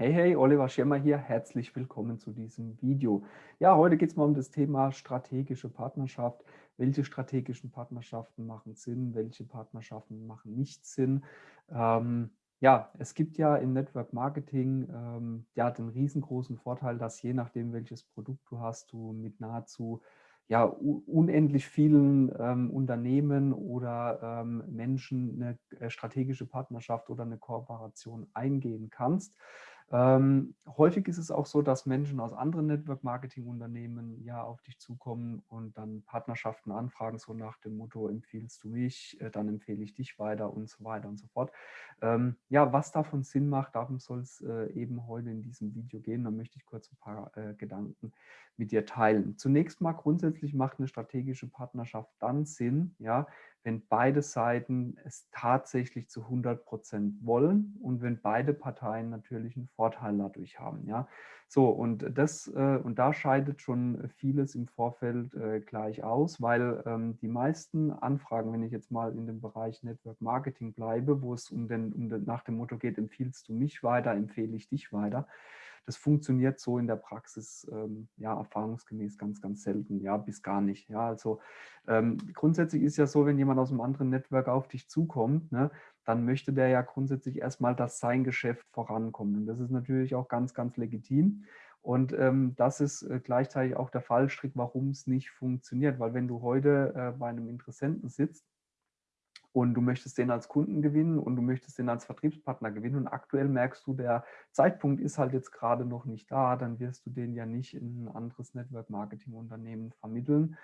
Hey, hey, Oliver Schirmer hier. Herzlich willkommen zu diesem Video. Ja, heute geht es mal um das Thema strategische Partnerschaft. Welche strategischen Partnerschaften machen Sinn? Welche Partnerschaften machen nicht Sinn? Ähm, ja, es gibt ja im Network Marketing ähm, ja, den riesengroßen Vorteil, dass je nachdem, welches Produkt du hast, du mit nahezu ja, unendlich vielen ähm, Unternehmen oder ähm, Menschen eine äh, strategische Partnerschaft oder eine Kooperation eingehen kannst. Ähm, häufig ist es auch so, dass Menschen aus anderen Network-Marketing-Unternehmen ja auf dich zukommen und dann Partnerschaften anfragen, so nach dem Motto, empfiehlst du mich, äh, dann empfehle ich dich weiter und so weiter und so fort. Ähm, ja, was davon Sinn macht, darum soll es äh, eben heute in diesem Video gehen. Da möchte ich kurz ein paar äh, Gedanken mit dir teilen. Zunächst mal grundsätzlich macht eine strategische Partnerschaft dann Sinn, ja, wenn beide Seiten es tatsächlich zu 100 Prozent wollen und wenn beide Parteien natürlich einen Vorteil dadurch haben. Ja? So, und, das, äh, und da scheidet schon vieles im Vorfeld äh, gleich aus, weil ähm, die meisten Anfragen, wenn ich jetzt mal in dem Bereich Network Marketing bleibe, wo es um den, um den, nach dem Motto geht, empfiehlst du mich weiter, empfehle ich dich weiter, das funktioniert so in der Praxis ähm, ja erfahrungsgemäß ganz, ganz selten, ja, bis gar nicht. Ja, also ähm, grundsätzlich ist ja so, wenn jemand aus einem anderen Network auf dich zukommt, ne, dann möchte der ja grundsätzlich erstmal, dass sein Geschäft vorankommt. Und das ist natürlich auch ganz, ganz legitim. Und ähm, das ist äh, gleichzeitig auch der Fallstrick, warum es nicht funktioniert. Weil wenn du heute äh, bei einem Interessenten sitzt und du möchtest den als Kunden gewinnen und du möchtest den als Vertriebspartner gewinnen und aktuell merkst du, der Zeitpunkt ist halt jetzt gerade noch nicht da, dann wirst du den ja nicht in ein anderes Network-Marketing-Unternehmen vermitteln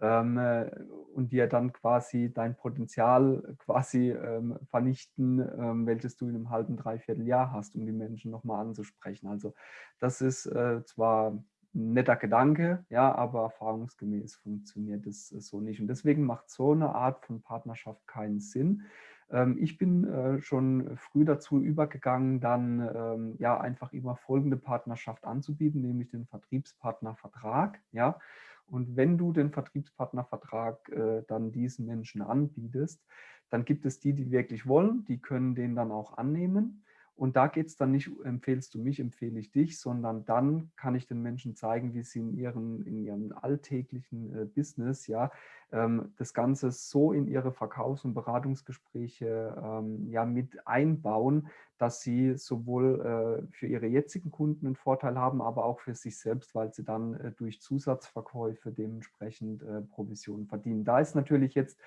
ähm, äh, und dir dann quasi dein Potenzial quasi ähm, vernichten, ähm, welches du in einem halben, dreiviertel Jahr hast, um die Menschen nochmal anzusprechen. Also das ist äh, zwar netter Gedanke, ja, aber erfahrungsgemäß funktioniert es so nicht. Und deswegen macht so eine Art von Partnerschaft keinen Sinn. Ähm, ich bin äh, schon früh dazu übergegangen, dann ähm, ja einfach immer folgende Partnerschaft anzubieten, nämlich den Vertriebspartnervertrag. Ja. Und wenn du den Vertriebspartnervertrag äh, dann diesen Menschen anbietest, dann gibt es die, die wirklich wollen, die können den dann auch annehmen. Und da geht es dann nicht, empfehlst du mich, empfehle ich dich, sondern dann kann ich den Menschen zeigen, wie sie in ihren, in ihrem alltäglichen äh, Business ja, ähm, das Ganze so in ihre Verkaufs- und Beratungsgespräche ähm, ja, mit einbauen, dass sie sowohl äh, für ihre jetzigen Kunden einen Vorteil haben, aber auch für sich selbst, weil sie dann äh, durch Zusatzverkäufe dementsprechend äh, Provisionen verdienen. Da ist natürlich jetzt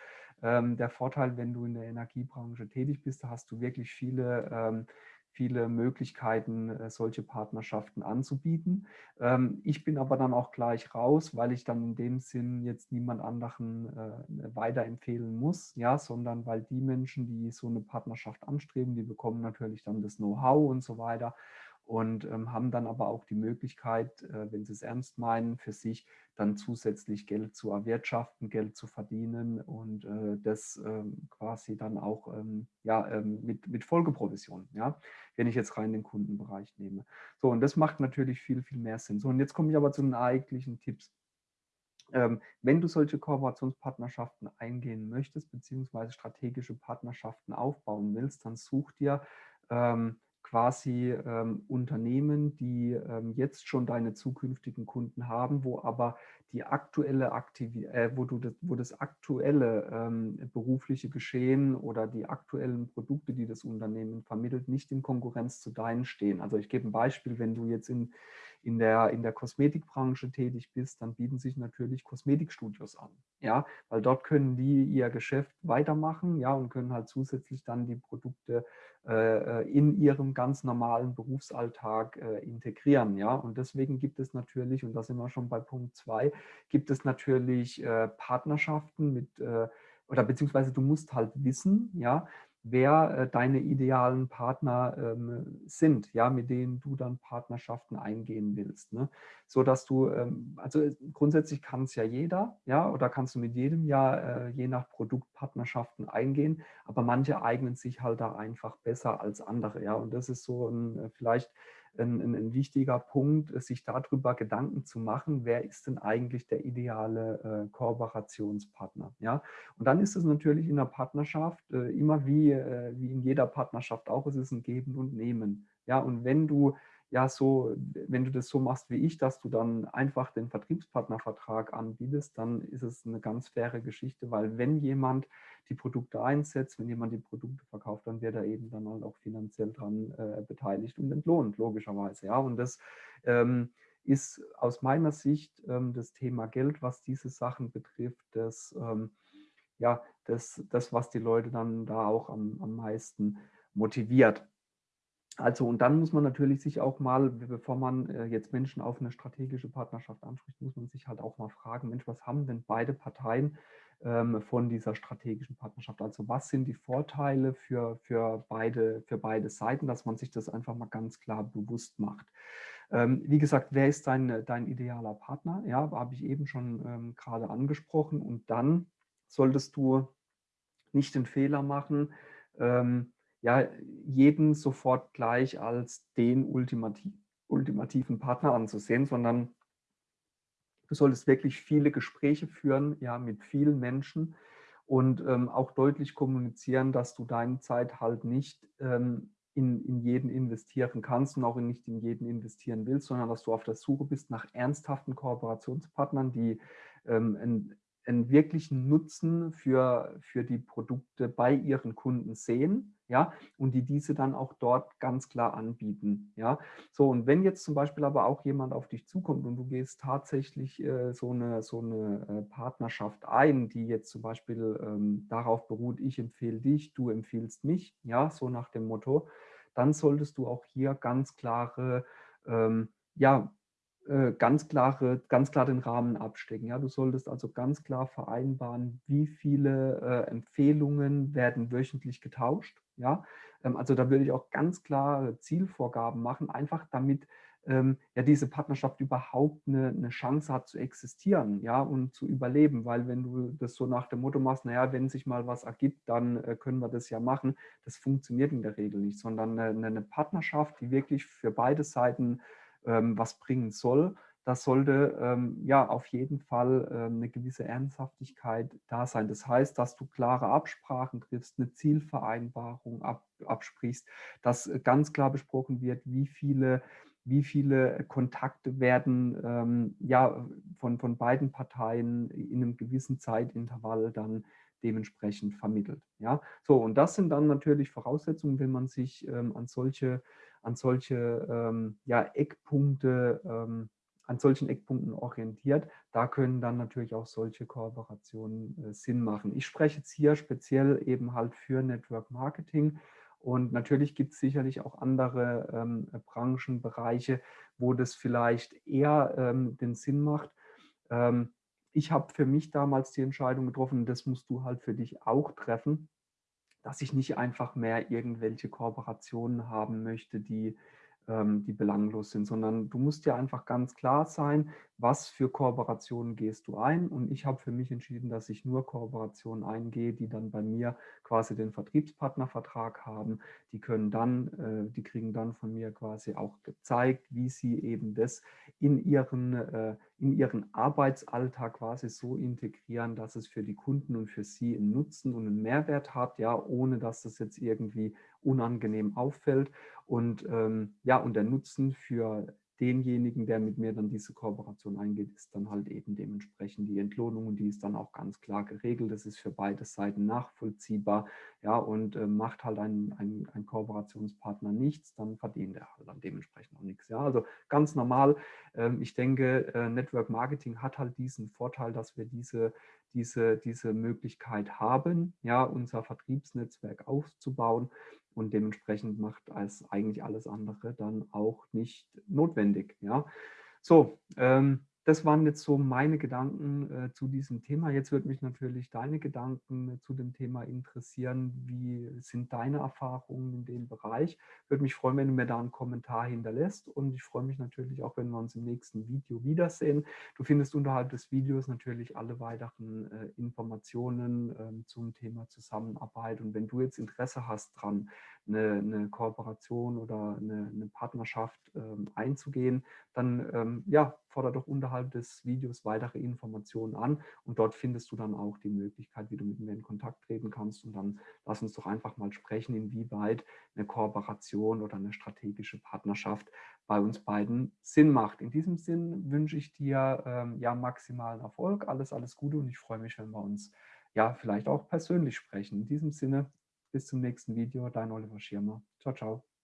ähm, der Vorteil, wenn du in der Energiebranche tätig bist, da hast du wirklich viele ähm, viele Möglichkeiten, äh, solche Partnerschaften anzubieten. Ähm, ich bin aber dann auch gleich raus, weil ich dann in dem Sinn jetzt niemand anderen äh, weiterempfehlen muss, ja, sondern weil die Menschen, die so eine Partnerschaft anstreben, die bekommen natürlich dann das Know-how und so weiter und ähm, haben dann aber auch die Möglichkeit, äh, wenn sie es ernst meinen, für sich dann zusätzlich Geld zu erwirtschaften, Geld zu verdienen und äh, das ähm, quasi dann auch ähm, ja, ähm, mit, mit Folgeprovision, ja, wenn ich jetzt rein den Kundenbereich nehme. So, und das macht natürlich viel, viel mehr Sinn. So, und jetzt komme ich aber zu den eigentlichen Tipps. Ähm, wenn du solche Kooperationspartnerschaften eingehen möchtest, beziehungsweise strategische Partnerschaften aufbauen willst, dann such dir ähm, quasi ähm, Unternehmen, die ähm, jetzt schon deine zukünftigen Kunden haben, wo aber die aktuelle Aktivität, äh, wo, du das, wo das aktuelle ähm, berufliche Geschehen oder die aktuellen Produkte, die das Unternehmen vermittelt, nicht in Konkurrenz zu deinen stehen. Also ich gebe ein Beispiel, wenn du jetzt in, in, der, in der Kosmetikbranche tätig bist, dann bieten sich natürlich Kosmetikstudios an, ja, weil dort können die ihr Geschäft weitermachen, ja, und können halt zusätzlich dann die Produkte äh, äh, in ihrem ganz normalen Berufsalltag äh, integrieren. Ja? Und deswegen gibt es natürlich, und da sind wir schon bei Punkt 2, gibt es natürlich Partnerschaften mit, oder beziehungsweise du musst halt wissen, ja, wer äh, deine idealen Partner ähm, sind, ja, mit denen du dann Partnerschaften eingehen willst. Ne? So dass du, ähm, also äh, grundsätzlich kann es ja jeder, ja, oder kannst du mit jedem ja äh, je nach Produkt Partnerschaften eingehen, aber manche eignen sich halt da einfach besser als andere, ja. Und das ist so ein, äh, vielleicht ein, ein, ein, wichtiger Punkt, sich darüber Gedanken zu machen, wer ist denn eigentlich der ideale äh, Kooperationspartner. Ja? Und dann ist es natürlich in der Partnerschaft äh, immer wie, äh, wie in jeder Partnerschaft auch, es ist ein Geben und Nehmen. Ja? Und wenn du ja, so, wenn du das so machst wie ich, dass du dann einfach den Vertriebspartnervertrag anbietest, dann ist es eine ganz faire Geschichte, weil wenn jemand die Produkte einsetzt, wenn jemand die Produkte verkauft, dann wird er eben dann halt auch finanziell dran äh, beteiligt und entlohnt, logischerweise. Ja, und das ähm, ist aus meiner Sicht ähm, das Thema Geld, was diese Sachen betrifft, das, ähm, ja, das, das, was die Leute dann da auch am, am meisten motiviert. Also und dann muss man natürlich sich auch mal, bevor man äh, jetzt Menschen auf eine strategische Partnerschaft anspricht, muss man sich halt auch mal fragen, Mensch, was haben denn beide Parteien ähm, von dieser strategischen Partnerschaft? Also was sind die Vorteile für, für, beide, für beide Seiten, dass man sich das einfach mal ganz klar bewusst macht. Ähm, wie gesagt, wer ist dein, dein idealer Partner? Ja, habe ich eben schon ähm, gerade angesprochen. Und dann solltest du nicht den Fehler machen, ähm, ja, jeden sofort gleich als den ultimativ, ultimativen Partner anzusehen, sondern du solltest wirklich viele Gespräche führen, ja, mit vielen Menschen und ähm, auch deutlich kommunizieren, dass du deine Zeit halt nicht ähm, in, in jeden investieren kannst und auch nicht in jeden investieren willst, sondern dass du auf der Suche bist nach ernsthaften Kooperationspartnern, die ähm, ein, einen wirklichen Nutzen für, für die Produkte bei ihren Kunden sehen, ja, und die diese dann auch dort ganz klar anbieten, ja. So, und wenn jetzt zum Beispiel aber auch jemand auf dich zukommt und du gehst tatsächlich äh, so eine, so eine äh, Partnerschaft ein, die jetzt zum Beispiel ähm, darauf beruht, ich empfehle dich, du empfiehlst mich, ja, so nach dem Motto, dann solltest du auch hier ganz klare, ähm, ja, ganz, klare, ganz klar den Rahmen abstecken. Ja? Du solltest also ganz klar vereinbaren, wie viele äh, Empfehlungen werden wöchentlich getauscht. Ja? Ähm, also da würde ich auch ganz klare Zielvorgaben machen, einfach damit ähm, ja diese Partnerschaft überhaupt eine, eine, Chance hat zu existieren ja, und zu überleben. Weil wenn du das so nach dem Motto machst, naja, wenn sich mal was ergibt, dann äh, können wir das ja machen, das funktioniert in der Regel nicht, sondern eine, eine Partnerschaft, die wirklich für beide Seiten was bringen soll, das sollte ähm, ja auf jeden Fall ähm, eine gewisse Ernsthaftigkeit da sein. Das heißt, dass du klare Absprachen triffst, eine Zielvereinbarung ab, absprichst, dass ganz klar besprochen wird, wie viele wie viele Kontakte werden ähm, ja, von, von beiden Parteien in einem gewissen Zeitintervall dann dementsprechend vermittelt. Ja? So, und das sind dann natürlich Voraussetzungen, wenn man sich ähm, an solche an solche ähm, ja, Eckpunkte, ähm, an solchen Eckpunkten orientiert. Da können dann natürlich auch solche Kooperationen äh, Sinn machen. Ich spreche jetzt hier speziell eben halt für Network Marketing und natürlich gibt es sicherlich auch andere ähm, Branchenbereiche, wo das vielleicht eher ähm, den Sinn macht. Ähm, ich habe für mich damals die Entscheidung getroffen, das musst du halt für dich auch treffen, dass ich nicht einfach mehr irgendwelche Kooperationen haben möchte, die ähm, die belanglos sind, sondern du musst dir einfach ganz klar sein, was für Kooperationen gehst du ein. Und ich habe für mich entschieden, dass ich nur Kooperationen eingehe, die dann bei mir quasi den Vertriebspartnervertrag haben. Die können dann, äh, die kriegen dann von mir quasi auch gezeigt, wie sie eben das in ihren, äh, in ihren Arbeitsalltag quasi so integrieren, dass es für die Kunden und für sie einen Nutzen und einen Mehrwert hat, ja, ohne dass das jetzt irgendwie unangenehm auffällt. Und ähm, ja, und der Nutzen für denjenigen, der mit mir dann diese Kooperation eingeht, ist dann halt eben dementsprechend die Entlohnung und die ist dann auch ganz klar geregelt. Das ist für beide Seiten nachvollziehbar, ja, und äh, macht halt ein, ein, ein, Kooperationspartner nichts, dann verdient er halt dann dementsprechend auch nichts. Ja, also ganz normal. Ähm, ich denke, äh, Network Marketing hat halt diesen Vorteil, dass wir diese, diese, diese Möglichkeit haben, ja, unser Vertriebsnetzwerk aufzubauen und dementsprechend macht als eigentlich alles andere dann auch nicht notwendig. Ja, so. Ähm, das waren jetzt so meine Gedanken äh, zu diesem Thema. Jetzt würde mich natürlich deine Gedanken äh, zu dem Thema interessieren. Wie sind deine Erfahrungen in dem Bereich? Würde mich freuen, wenn du mir da einen Kommentar hinterlässt. Und ich freue mich natürlich auch, wenn wir uns im nächsten Video wiedersehen. Du findest unterhalb des Videos natürlich alle weiteren äh, Informationen äh, zum Thema Zusammenarbeit. Und wenn du jetzt Interesse hast dran, eine, eine Kooperation oder eine, eine Partnerschaft ähm, einzugehen, dann ähm, ja, fordere doch unterhalb des Videos weitere Informationen an und dort findest du dann auch die Möglichkeit, wie du mit mir in Kontakt treten kannst und dann lass uns doch einfach mal sprechen, inwieweit eine Kooperation oder eine strategische Partnerschaft bei uns beiden Sinn macht. In diesem Sinn wünsche ich dir ähm, ja maximalen Erfolg, alles, alles Gute und ich freue mich, wenn wir uns ja vielleicht auch persönlich sprechen. In diesem Sinne, bis zum nächsten Video, dein Oliver Schirmer. Ciao, ciao.